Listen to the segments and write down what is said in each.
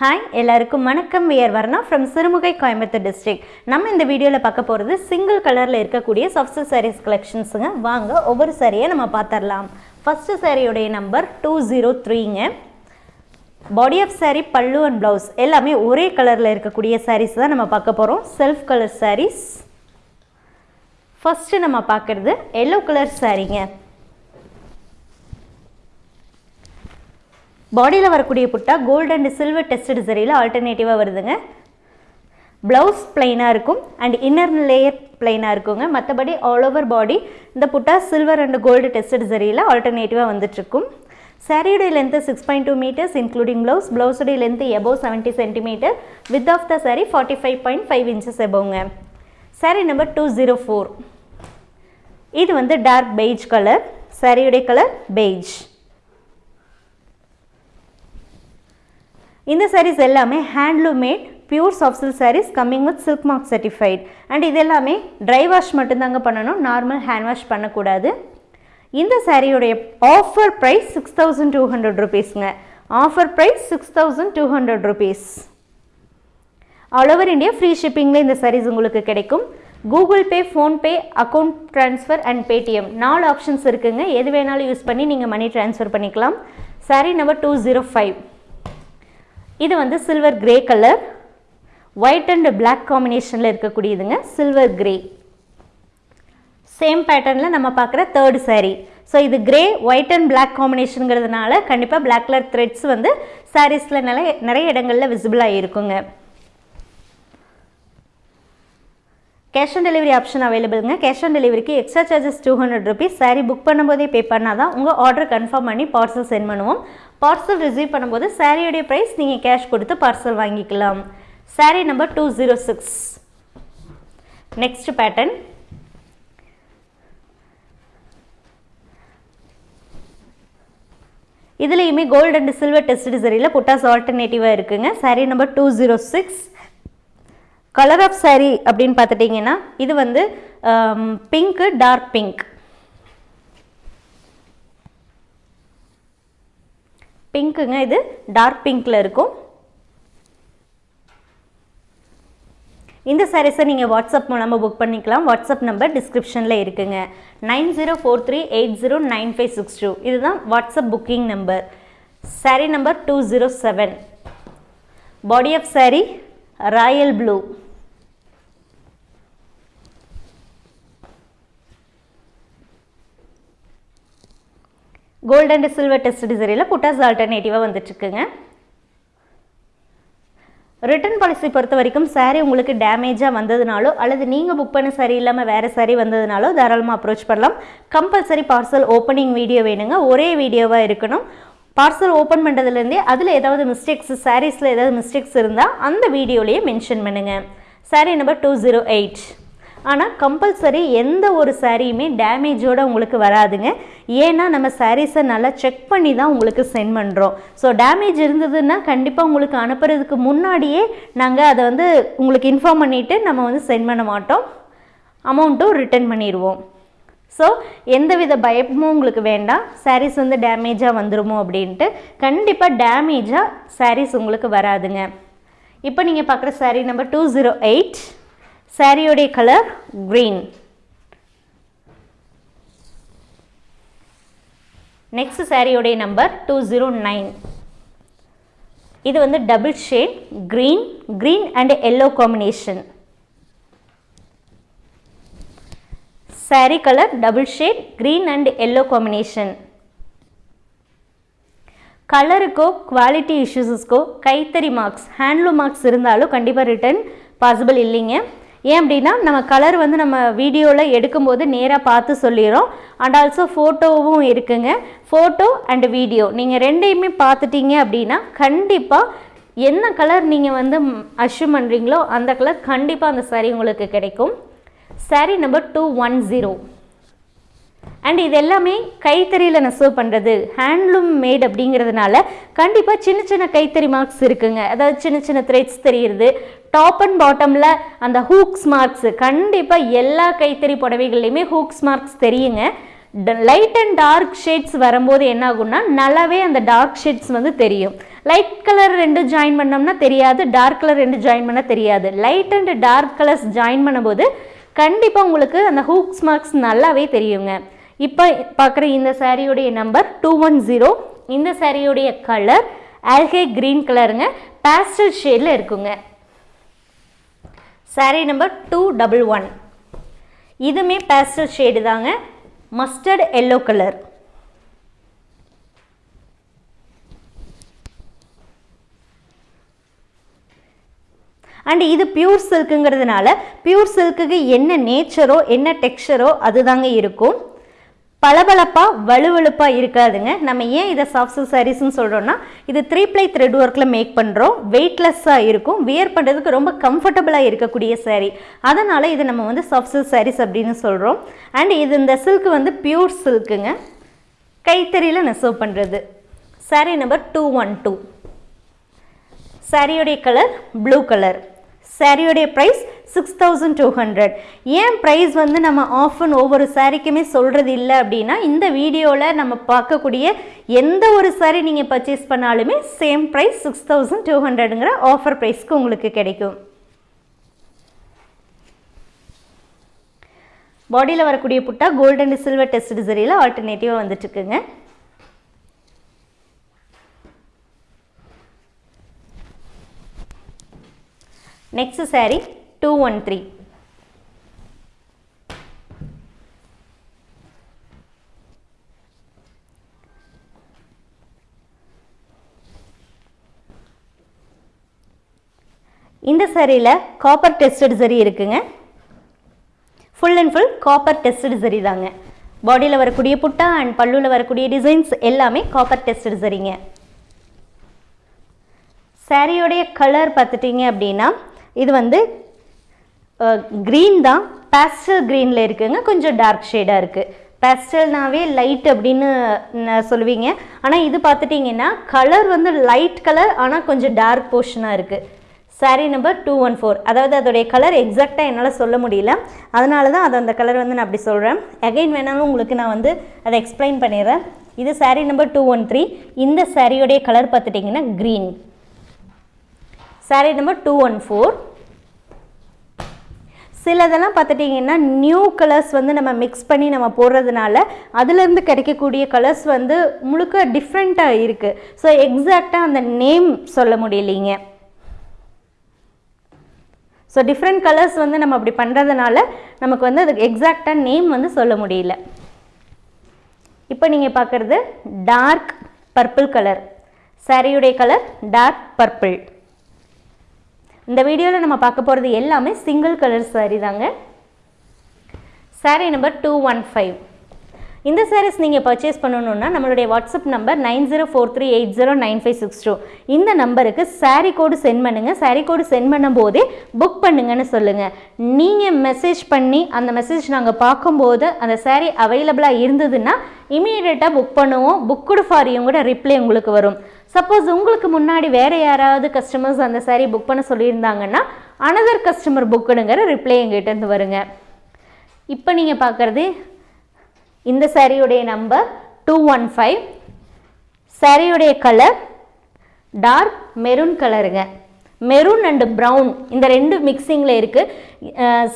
Hi எல்லாருக்கும் வணக்கம். We are Varna from Sirumugai Coimbatore district நம்ம இந்த வீடியோவில் பார்க்க போகிறது சிங்கிள் கலரில் இருக்கக்கூடிய சாஃப்ட் சாரீஸ் கலெக்ஷன்ஸுங்க வாங்க ஒவ்வொரு சாரியை நம்ம பார்த்துடலாம். ஃபஸ்ட்டு சாரியுடைய number two zero த்ரீங்க body of sari pallu and blouse எல்லாமே ஒரே கலரில் இருக்கக்கூடிய சாரீஸ் தான் நம்ம பார்க்க போகிறோம் செல்ஃப் கலர் சாரீஸ் ஃபஸ்ட்டு நம்ம பார்க்குறது எல்லோ கலர் சாரீங்க பாடியில் வரக்கூடிய butta gold and silver tested சரியில் ஆல்டர்னேட்டிவாக வருதுங்க. ப்ளவுஸ் பிளைனாக இருக்கும் அண்ட் இன்னர் லேயர் பிளைனாக இருக்குங்க. மற்றபடி ஆல் ஓவர் பாடி இந்த butta silver and gold tested சரியில் ஆல்டர்னேட்டிவாக வந்துட்டுருக்கும். சாரியுடைய length six point two meters including blouse ப்ளவுஸுடைய length above seventy centimeter width of the sari forty five point five inches எபோங்க sari number two zero four இது வந்து dark beige colour சாரியுடைய colour beige இந்த சாரீஸ் எல்லாமே handloom made pure soft silk saris coming with silk mark certified and இது எல்லாமே dry wash மட்டும்தாங்க பண்ணணும். Normal hand wash பண்ணக்கூடாது. இந்த சாரியுடைய offer price six thousand two hundred ருபீஸ்ங்க offer price six thousand two hundred rupees all over India free ஷிப்பிங்கில் இந்த சாரீஸ் உங்களுக்கு கிடைக்கும். Google Pay PhonePe account transfer and Paytm நாலு ஆப்ஷன்ஸ் இருக்குங்க. எது வேணாலும் யூஸ் பண்ணி நீங்கள் மணி ட்ரான்ஸ்ஃபர் பண்ணிக்கலாம். Sari number two zero five இது வந்து silver grey colour white and black காம்பினேஷனில் இருக்கக்கூடியதுங்க சில்வர் கிரே சேம் பேட்டர்னில் நம்ம பார்க்குற தேர்ட் சாரீ ஸோ இது கிரே ஒயிட் அண்ட் பிளாக் காம்பினேஷனுங்கிறதுனால கண்டிப்பாக பிளாக் கலர் த்ரெட்ஸ் வந்து சாரீஸில் நிறைய நிறைய இடங்களில் விசிபிளாக இருக்குங்க கேஷ் ஆன் டெலிவரி ஆப்ஷன் அவைலபிளுங்க கேஷ் ஆன் டெலிவரிக்கு extra charges two hundred rupees sari book பண்ணும்போதே பே பண்ணால் தான் உங்கள் ஆர்டர் கன்ஃபார்ம் பண்ணி பார்சல் சென்ட் பண்ணுவோம். பார்சல் ரிசீவ் பண்ணும்போது சாரியோடைய ப்ரைஸ் நீங்கள் கேஷ் கொடுத்து பார்சல் வாங்கிக்கலாம். Sari number two zero six next pattern இதுலேயுமே கோல்டு அண்ட் சில்வர் டெஸ்ட் சரியில் புட்டாஸ் ஆல்டர்னேட்டிவாக இருக்குங்க. Sari number two zero six colour of saree அப்படின்னு பார்த்துட்டிங்கன்னா இது வந்து பிங்க்கு டார்க் பிங்க் பிங்க்குங்க இது டார்க் பிங்க்கில் இருக்கும். இந்த சாரீஸை நீங்கள் வாட்ஸ்அப் மூலமாக புக் பண்ணிக்கலாம். வாட்ஸ்அப் நம்பர் டிஸ்கிரிப்ஷனில் இருக்குங்க. Nine zero four three eight zero nine five six two. இதுதான் WhatsApp booking number sari number two zero seven body of saree royal blue gold and silver test சரியில் புட்டாஸ் ஆல்டர்னேட்டிவாக வந்துட்டுருக்குங்க. Return policy பொறுத்த வரைக்கும் சாரீ உங்களுக்கு டேமேஜாக வந்ததுனாலோ அல்லது நீங்கள் புக் பண்ண saree இல்லாமல் வேறு saree வந்ததுனாலோ தாராளமாக அப்ரோச் பண்ணலாம். கம்பல்சரி பார்சல் ஓப்பனிங் வீடியோ வேணுங்க. ஒரே வீடியோவாக இருக்கணும். பார்சல் ஓப்பன் பண்ணுறதுலேருந்தே அதில் ஏதாவது மிஸ்டேக்ஸ் சாரீஸில் ஏதாவது மிஸ்டேக்ஸ் இருந்தால் அந்த வீடியோலேயே மென்ஷன் பண்ணுங்கள் sari number two zero eight ஆனால் கம்பல்சரி எந்த ஒரு சாரியுமே டேமேஜோடு உங்களுக்கு வராதுங்க. ஏன்னா நம்ம சாரீஸை நல்லா செக் பண்ணி தான் உங்களுக்கு சென்ட் பண்ணுறோம் ஸோ டேமேஜ் இருந்ததுன்னா கண்டிப்பாக உங்களுக்கு அனுப்புறதுக்கு முன்னாடியே நாங்கள் அதை வந்து உங்களுக்கு இன்ஃபார்ம் பண்ணிவிட்டு நம்ம வந்து சென்ட் பண்ண மாட்டோம். அமௌண்ட்டும் ரிட்டர்ன் பண்ணிடுவோம். ஸோ எந்தவித பயமும் உங்களுக்கு வேண்டாம். சாரீஸ் வந்து டேமேஜாக வந்துருமோ அப்படின்ட்டு கண்டிப்பாக டேமேஜாக சாரீஸ் உங்களுக்கு வராதுங்க. இப்போ நீங்கள் பார்க்குற sari number two zero eight சாரியோடைய colour green next சாரியோடைய நம்பர் டூ ஜீரோ நைன் இது வந்து double shade green green and yellow combination sari colour double shade green and yellow combination கலருக்கோ quality இஷ்யூஸஸ்க்கோ கைத்தறி மார்க்ஸ் ஹேண்ட்லூம் மார்க்ஸ் இருந்தாலும் கண்டிப்பாக return possible இல்லைங்க. ஏன் அப்படின்னா நம்ம கலர் வந்து நம்ம வீடியோவில் எடுக்கும்போது நேராக பார்த்து சொல்லிடுறோம் அண்ட் ஆல்சோ ஃபோட்டோவும் இருக்குங்க. ஃபோட்டோ அண்ட் வீடியோ நீங்கள் ரெண்டையுமே பார்த்துட்டீங்க அப்படின்னா கண்டிப்பாக என்ன கலர் நீங்கள் வந்து அஷ்யூம் பண்ணுறீங்களோ அந்த கலர் கண்டிப்பாக அந்த சாரீ உங்களுக்கு கிடைக்கும். Sari number two one zero and இது எல்லாமே கைத்தறியில் நெசவு பண்ணுறது ஹேண்ட்லூம் மேட் அப்படிங்கிறதுனால கண்டிப்பாக சின்ன சின்ன கைத்தறி மார்க்ஸ் இருக்குங்க. அதாவது சின்ன சின்ன த்ரெட்ஸ் தெரியுது டாப் அண்ட் பாட்டமில் அந்த ஹூக்ஸ் மார்க்ஸ் கண்டிப்பாக எல்லா கைத்தறி புடவைகள்லையுமே ஹூக்ஸ் மார்க்ஸ் தெரியுங்க. லைட் அண்ட் டார்க் ஷேட்ஸ் வரும்போது என்ன ஆகும்னா நல்லாவே அந்த டார்க் ஷேட்ஸ் வந்து தெரியும். லைட் கலர் ரெண்டு ஜாயின் பண்ணோம்னா தெரியாது டார்க் கலர் ரெண்டு ஜாயின் பண்ணால் தெரியாது. Light and dark colours join பண்ணும்போது கண்டிப்பாக உங்களுக்கு அந்த ஹூக்ஸ் மார்க்ஸ் நல்லாவே தெரியுங்க. இப்போ பார்க்குற இந்த சாரியுடைய நம்பர் டூ ஒன் ஜீரோ இந்த சாரியுடைய கலர் ஆல்கே க்ரீன் கலருங்க பேஸ்டல் ஷேடில் இருக்குங்க. Sari number two double one இதுவுமே பேஸ்டல் ஷேடு தாங்க. மஸ்டர்ட் எல்லோ கலர் அண்ட் இது பியூர் சில்க்குங்கிறதுனால பியூர் சில்க்குக்கு என்ன நேச்சரோ என்ன டெக்ஸ்டரோ அதுதாங்க இருக்கும். பளபளப்பாக வலுவழுப்பாக இருக்காதுங்க. நம்ம ஏன் இதை சாஃப்ட் சில்க் சாரீஸ்னு சொல்கிறோன்னா இது த்ரீ ப்ளை த்ரெட் ஒர்க்கில் மேக் பண்ணுறோம் வெயிட்லெஸ்ஸாக இருக்கும். வியர் பண்ணுறதுக்கு ரொம்ப கம்ஃபர்டபுளாக இருக்கக்கூடிய சாரீ அதனால் இது நம்ம வந்து சாஃப்ட் சில்க் சாரீஸ் அப்படின்னு சொல்கிறோம் அண்ட் இது இந்த சில்க் வந்து பியூர் சில்க்குங்க கைத்தறியில் நெசவு பண்ணுறது sari number two one two சாரியோடைய colour blue colour சாரியோடைய price six thousand two hundred ஏன் ப்ரைஸ் வந்து நம்ம ஆஃப் அண்ட் ஒவ்வொரு சாரிக்குமே சொல்கிறது இல்லை அப்படின்னா இந்த வீடியோவில் நம்ம பார்க்கக்கூடிய எந்த ஒரு சாரி நீங்கள் பர்ச்சேஸ் பண்ணாலுமே same price six thousand two ஹண்ட்ரடுங்கிற offer ப்ரைஸ்க்கு உங்களுக்கு கிடைக்கும். பாடியில் வரக்கூடிய butta gold and silver test சரியில் ஆல்டர்னேட்டிவாக வந்துட்டுருக்குங்க. Next sari two one three இந்த சரியில் காப்பர் டெஸ்டட் சரி இருக்குங்க. Full and full copper tested zari தாங்க. பாடியில் வரக்கூடிய புட்டா அண்ட் பல்லுவில் வரக்கூடிய டிசைன்ஸ் எல்லாமே காப்பர் டெஸ்டட் சரிங்க. சாரியோடைய கலர் பார்த்துட்டிங்க அப்படின்னா இது வந்து க்ரீன் தான். பேஸ்டல் க்ரீனில் இருக்குங்க. கொஞ்சம் டார்க் ஷேடாக இருக்குது பேஸ்டல்னாவே லைட் அப்படின்னு சொல்லுவீங்க. ஆனால் இது பார்த்துட்டிங்கன்னா கலர் வந்து லைட் கலர் ஆனால் கொஞ்சம் டார்க் போர்ஷனாக இருக்குது sari number two one four அதாவது அதோடைய கலர் எக்ஸாக்டாக என்னால் சொல்ல முடியல. அதனால தான் அது அந்த கலர் வந்து நான் அப்படி சொல்கிறேன் அகைன் வேணாலும் உங்களுக்கு நான் வந்து அதை எக்ஸ்பிளைன் பண்ணிடுறேன். இது sari number two one three இந்த சாரியோடைய கலர் பார்த்துட்டிங்கன்னா green sari number two one four சிலதெல்லாம் பார்த்துட்டிங்கன்னா நியூ கலர்ஸ் வந்து நம்ம மிக்ஸ் பண்ணி நம்ம போடுறதுனால அதுலேருந்து கிடைக்கக்கூடிய கலர்ஸ் வந்து முழுக்க டிஃப்ரெண்ட்டாக இருக்குது ஸோ எக்ஸாக்டாக அந்த நேம் சொல்ல முடியலைங்க. ஸோ டிஃப்ரெண்ட் கலர்ஸ் வந்து நம்ம அப்படி பண்ணுறதுனால நமக்கு வந்து அதுக்கு எக்ஸாக்டாக நேம் வந்து சொல்ல முடியல. இப்போ நீங்கள் பார்க்குறது டார்க் பர்பிள் கலர் சாரியுடைய கலர் டார்க் பர்பிள் இந்த வீடியோவில் நம்ம பார்க்க போகிறது எல்லாமே சிங்கிள் கலர் சாரீ தாங்க. Sari number two one five இந்த சாரீஸ் நீங்கள் பர்ச்சேஸ் பண்ணணுன்னா நம்மளுடைய WhatsApp number nine zero four three eight zero nine five six two இந்த நம்பருக்கு சாரீ கோடு சென்ட் பண்ணுங்கள் சாரீ கோடு சென்ட் பண்ணும்போதே புக் பண்ணுங்கன்னு சொல்லுங்கள் நீங்கள் மெசேஜ் பண்ணி அந்த மெசேஜ் நாங்கள் பார்க்கும்போது அந்த சாரீ அவைலபிளாக இருந்ததுன்னா இமீடியட்டாக புக் பண்ணுவோம். புக்குடு ஃபாரியும் கூட ரிப்ளை உங்களுக்கு வரும். சப்போஸ் உங்களுக்கு முன்னாடி வேறு யாராவது கஸ்டமர்ஸ் அந்த சாரீ புக் பண்ண சொல்லியிருந்தாங்கன்னா அனதர் கஸ்டமர் புக்குனுங்கிற ரிப்ளை எங்கிட்டேருந்து வருங்க. இப்போ நீங்கள் பார்க்குறது இந்த சாரியுடைய நம்பர் டூ ஒன் ஃபைவ் சாரியுடைய கலர் டார்க் மெரூன் கலருங்க மெரூன் அண்டு ப்ரௌன் இந்த ரெண்டு மிக்சிங்கில் இருக்குது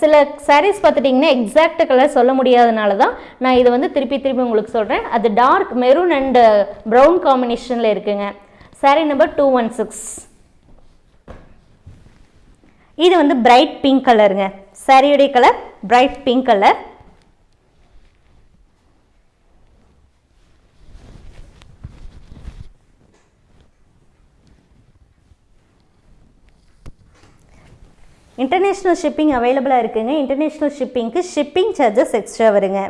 சில சாரீஸ் பார்த்துட்டிங்கன்னா எக்ஸாக்ட் கலர் சொல்ல முடியாதனால தான் நான் இதை வந்து திருப்பி திருப்பி உங்களுக்கு சொல்கிறேன் அது டார்க் மெரூன் அண்டு ப்ரௌன் காம்பினேஷனில் இருக்குங்க. Sari number two one six இது வந்து பிரைட் பிங்க் கலருங்க சாரியுடைய colour bright pink colour international shipping அவைலபிளாக இருக்குங்க. இன்டர்நேஷ்னல் ஷிப்பிங்க்கு ஷிப்பிங் சார்ஜஸ் எக்ஸ்ட்ரா வருங்க.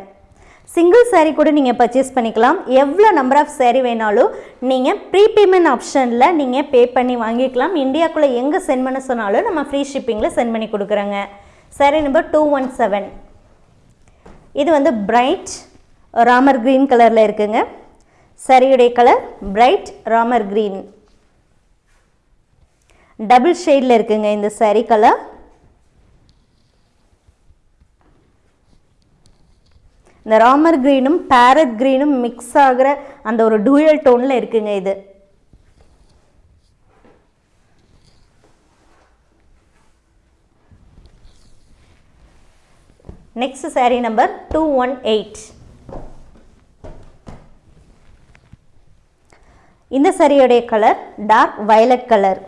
சிங்கிள் சேரீ கூட நீங்கள் பர்ச்சேஸ் பண்ணிக்கலாம். எவ்வளோ நம்பர் ஆஃப் சேரீ வேணாலும் நீங்கள் ப்ரீபேமெண்ட் ஆப்ஷனில் நீங்கள் பே பண்ணி வாங்கிக்கலாம். இந்தியாக்குள்ளே எங்கே சென்ட் பண்ண சொன்னாலும் நம்ம ஃப்ரீ ஷிப்பிங்கில் சென்ட் பண்ணி கொடுக்குறோங்க. Saree number two one seven இது வந்து பிரைட் ராமர் க்ரீன் கலரில் இருக்குங்க. சரியுடைய colour bright Ramar green double ஷேடில் இருக்குங்க இந்த சாரீ கலர் இந்த ராமர் க்ரீனும் பேரட் க்ரீனும் மிக்ஸ் ஆகிற அந்த ஒரு டூயல் டோனில் இருக்குங்க இது. Next sari number two one eight இந்த சாரியோடைய கலர் டார்க் வயலட் கலர்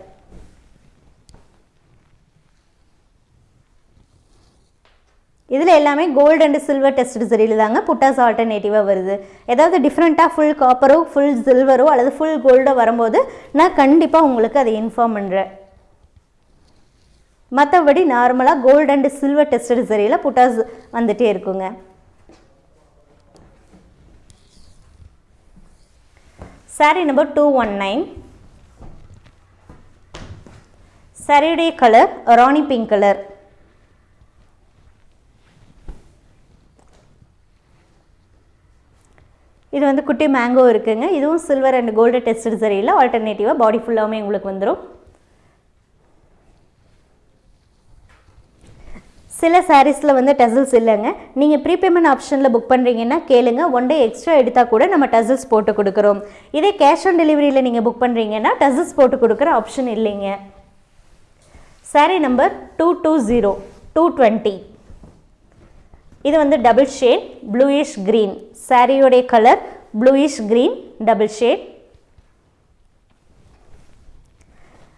எல்லாமே கோல்டு அண்ட் சில்வர் டெஸ்ட் சரியில் தாங்க புட்டாஸ் ஆல்டர்னேட்டிவாக வருது. ஏதாவது டிஃப்ரெண்ட்டாக ஃபுல் காப்பரோ ஃபுல் சில்வரோ அல்லது ஃபுல் கோல்டோ வரும்போது நான் கண்டிப்பாக உங்களுக்கு அதை இன்ஃபார்ம் பண்ணுறேன் மற்றபடி நார்மலாக கோல்டு அண்ட் சில்வர் டெஸ்டட் சரியில் புட்டாஸ் வந்துகிட்டே இருக்குங்க. Sari number two one nine சாரியுடைய கலர் ராணி பிங்க் கலர் இது வந்து குட்டி மேங்கோ இருக்குதுங்க இதுவும் சில்வர் அண்ட் கோல்டு டெஸ்ட் சரியில் ஆல்டர்னேட்டிவாக பாடி ஃபுல்லாகவுமே உங்களுக்கு வந்துடும் சில சாரீஸில் வந்து டசல்ஸ் இல்லைங்க. நீங்கள் ப்ரீபேமெண்ட் ஆப்ஷனில் புக் பண்ணுறீங்கன்னா கேளுங்க. ஒன் டே எக்ஸ்ட்ரா எடுத்தால் கூட நம்ம டசல்ஸ் போட்டு கொடுக்குறோம். இதே கேஷ் ஆன் டெலிவரியில் நீங்கள் புக் பண்ணுறீங்கன்னா டசல்ஸ் போட்டு கொடுக்குற ஆப்ஷன் இல்லைங்க. Sari number two two zero two twenty இது வந்து double shade bluish green சாரியோடைய colour bluish green double shade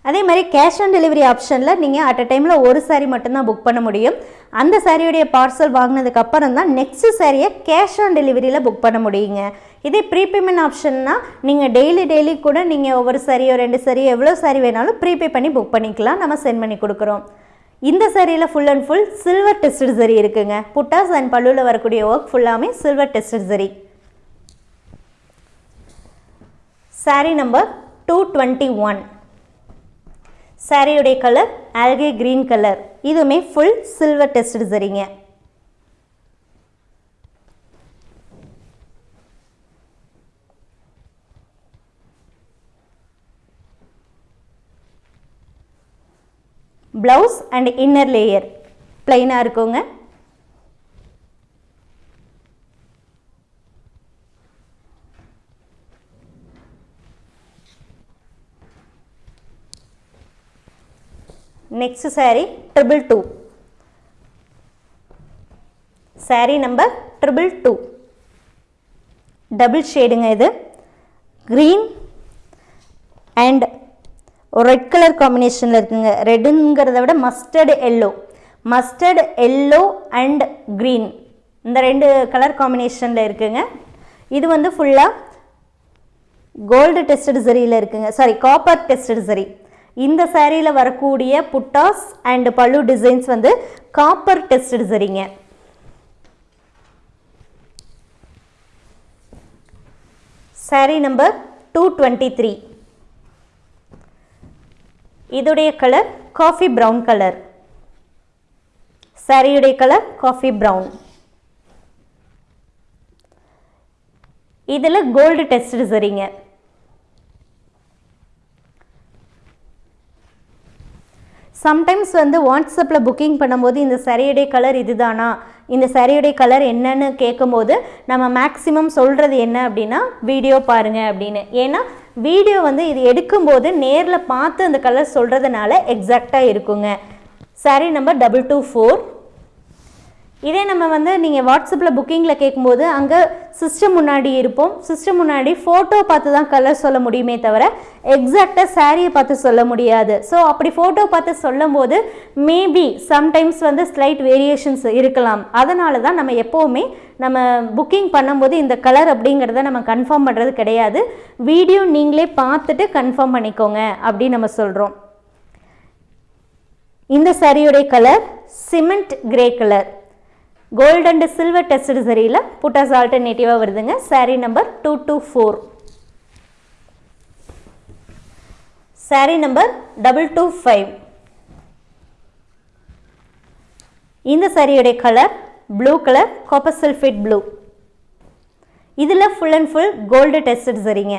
அதே மாதிரி கேஷ் ஆன் டெலிவரி ஆப்ஷனில் நீங்கள் அட் அ டைமில் ஒரு சாரீ மட்டும்தான் புக் பண்ண முடியும். அந்த சாரியுடைய பார்சல் வாங்கினதுக்கு அப்புறம் தான் நெக்ஸ்ட் சாரியை கேஷ் ஆன் டெலிவரியில் புக் பண்ண முடியுங்க. இதே ப்ரீபேமெண்ட் ஆப்ஷன்னா நீங்கள் டெய்லி டெய்லி கூட நீங்கள் ஒவ்வொரு சாரியோ ரெண்டு சாரியோ எவ்வளோ சாரி வேணாலும் ப்ரீபே பண்ணி புக் பண்ணிக்கலாம். நம்ம சென்ட் பண்ணி கொடுக்குறோம். இந்த சரியில் full and full silver tested zari இருக்குங்க. புட்டாஸ் அண்ட் பல்லுவில் வரக்கூடிய ஒர்க் ஃபுல்லாமே silver tested zari. Sari number two twenty one சாரியுடைய கலர் ஆல்கே க்ரீன் கலர் இதுவுமே ஃபுல் சில்வர் டெஸ்ட் சரிங்க. ப்ளவுஸ் அண்ட் இன்னர் லேயர் பிளைனாக இருக்குங்க. Next sari triple two sari number triple two double ஷேடுங்க இது. க்ரீன் அண்ட் ரெட் கலர் காம்பினேஷனில் இருக்குங்க. ரெட்டுங்கிறத விட mustard yellow mustard yellow and green இந்த ரெண்டு கலர் காம்பினேஷனில் இருக்குங்க. இது வந்து ஃபுல்லாக கோல்டு டெஸ்டட் சரியில் இருக்குங்க. சாரி காப்பர் டெஸ்டட் சரி இந்த சேரீயில் வரக்கூடிய புட்டாஸ் அண்ட் பல்லு டிசைன்ஸ் வந்து காப்பர் டெஸ்டட் சரிங்க sari number two twenty three இதோடைய கலர் காஃபி ப்ரௌன் கலர் சாரியுடைய கலர் காஃபி ப்ரௌன் இதில் கோல்டு டெஸ்ட் சரிங்க. சம்டைம்ஸ் வந்து வாட்ஸ்அப்பில் புக்கிங் பண்ணும்போது இந்த சரியுடைய கலர் இதுதானா? இந்த சரியுடைய கலர் என்னன்னு கேட்கும்போது நம்ம மேக்ஸிமம் சொல்கிறது என்ன அப்படின்னா வீடியோ பாருங்கள் அப்படின்னு. ஏன்னா வீடியோ வந்து இது எடுக்கும்போது நேரில் பார்த்து அந்த கலர் சொல்கிறதுனால எக்ஸாக்டாக இருக்குங்க. Sari number double two four இதே நம்ம வந்து நீங்கள் வாட்ஸ்அப்பில் புக்கிங்கில் கேட்கும்போது அங்கே சிஸ்டம் முன்னாடி இருப்போம். சிஸ்டம் முன்னாடி ஃபோட்டோ பார்த்து தான் கலர் சொல்ல முடியுமே தவிர எக்ஸாக்டாக சாரியை பார்த்து சொல்ல முடியாது. ஸோ அப்படி ஃபோட்டோ பார்த்து சொல்லும் போது மேபி சம்டைம்ஸ் வந்து ஸ்லைட் வேரியேஷன்ஸ் இருக்கலாம். அதனால தான் நம்ம எப்போவுமே நம்ம புக்கிங் பண்ணும்போது இந்த கலர் அப்படிங்கிறத நம்ம கன்ஃபார்ம் பண்ணுறது கிடையாது. வீடியோ நீங்களே பார்த்துட்டு கன்ஃபார்ம் பண்ணிக்கோங்க அப்படின்னு நம்ம சொல்கிறோம் இந்த சாரியுடைய colour cement grey colour gold and silver test சரியில் புட்டாஸ் ஆல்டர்னேட்டிவாக வருதுங்க. Sari number two two four sari number double two five இந்த சாரியுடைய colour blue colour copper sulphate blue இதில் full and full gold test சரிங்க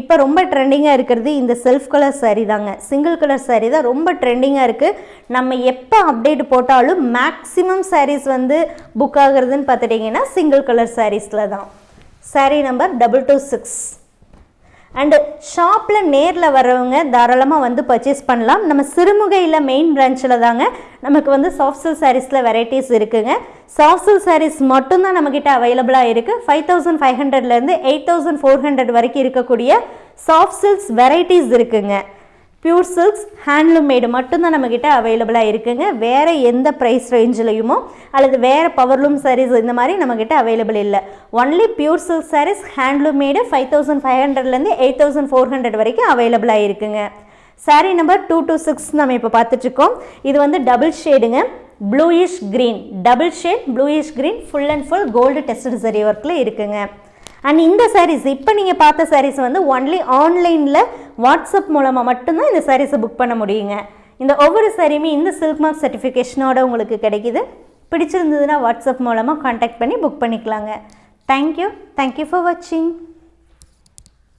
இப்போ ரொம்ப ட்ரெண்டிங்காக இருக்கிறது இந்த செல்ஃப் கலர் சாரீ தாங்க. சிங்கிள் கலர் சாரீ தான் ரொம்ப ட்ரெண்டிங்காக இருக்குது நம்ம எப்போ அப்டேட் போட்டாலும் மேக்ஸிமம் சாரீஸ் வந்து புக் ஆகுறதுன்னு பார்த்துட்டிங்கன்னா சிங்கிள் கலர் சாரீஸில் தான். Sari number double two six and ஷாப்பில் நேரில் வரவங்க தாராளமாக வந்து பர்ச்சேஸ் பண்ணலாம். நம்ம சிறுமுகையில் மெயின் பிரான்ச்சில் தாங்க நமக்கு வந்து சாஃப்ட் சில்க் சாரீஸில் வெரைட்டிஸ் இருக்குங்க. சாஃப்ட் சில்க் சாரீஸ் மட்டும்தான் நம்மக்கிட்ட அவைலபிளாக இருக்குது ஃபைவ் தௌசண்ட் ஃபைவ் ஹண்ட்ரட்லேருந்து எயிட் தௌசண்ட் ஃபோர் ஹண்ட்ரட் வரைக்கும் இருக்கக்கூடிய சாஃப்ட் சில்க்ஸ் வெரைட்டிஸ் இருக்குங்க. பியூர் சில்க்ஸ் ஹேண்ட்லூம் மேடு மட்டும்தான் நம்மக்கிட்ட அவைலபிளாக இருக்குங்க. வேறு எந்த ப்ரைஸ் ரேஞ்சிலையுமோ அல்லது வேறு பவர்லூம் சாரீஸ் இந்த மாதிரி நம்மக்கிட்ட அவைலபிள் இல்லை. Only pure silk saris handloom made five thousand five ஹண்ட்ரட்லேருந்து எயிட் தௌசண்ட் ஃபோர் ஹண்ட்ரட் வரைக்கும் அவைலபிளாக இருக்குங்க. Sari number two two six நம்ம இப்போ பார்த்துட்ருக்கோம் இது வந்து double ஷேடுங்க bluish green double shade bluish green full and full gold tested zari ஒர்க்கில் இருக்குங்க. அண்ட் இந்த சாரீஸ் இப்போ நீங்கள் பார்த்த சாரீஸ் வந்து ஒன்லி ஆன்லைனில் வாட்ஸ்அப் மூலமாக மட்டும்தான் இந்த சாரீஸை புக் பண்ண முடியுங்க. இந்த ஒவ்வொரு சாரியுமே இந்த சில்க் மார்க் சர்டிஃபிகேஷனோட உங்களுக்கு கிடைக்கிது. பிடிச்சிருந்ததுன்னா வாட்ஸ்அப் மூலமாக காண்டாக்ட் பண்ணி புக் பண்ணிக்கலாங்க. தேங்க்யூ தேங்க்யூ ஃபார் வாட்சிங்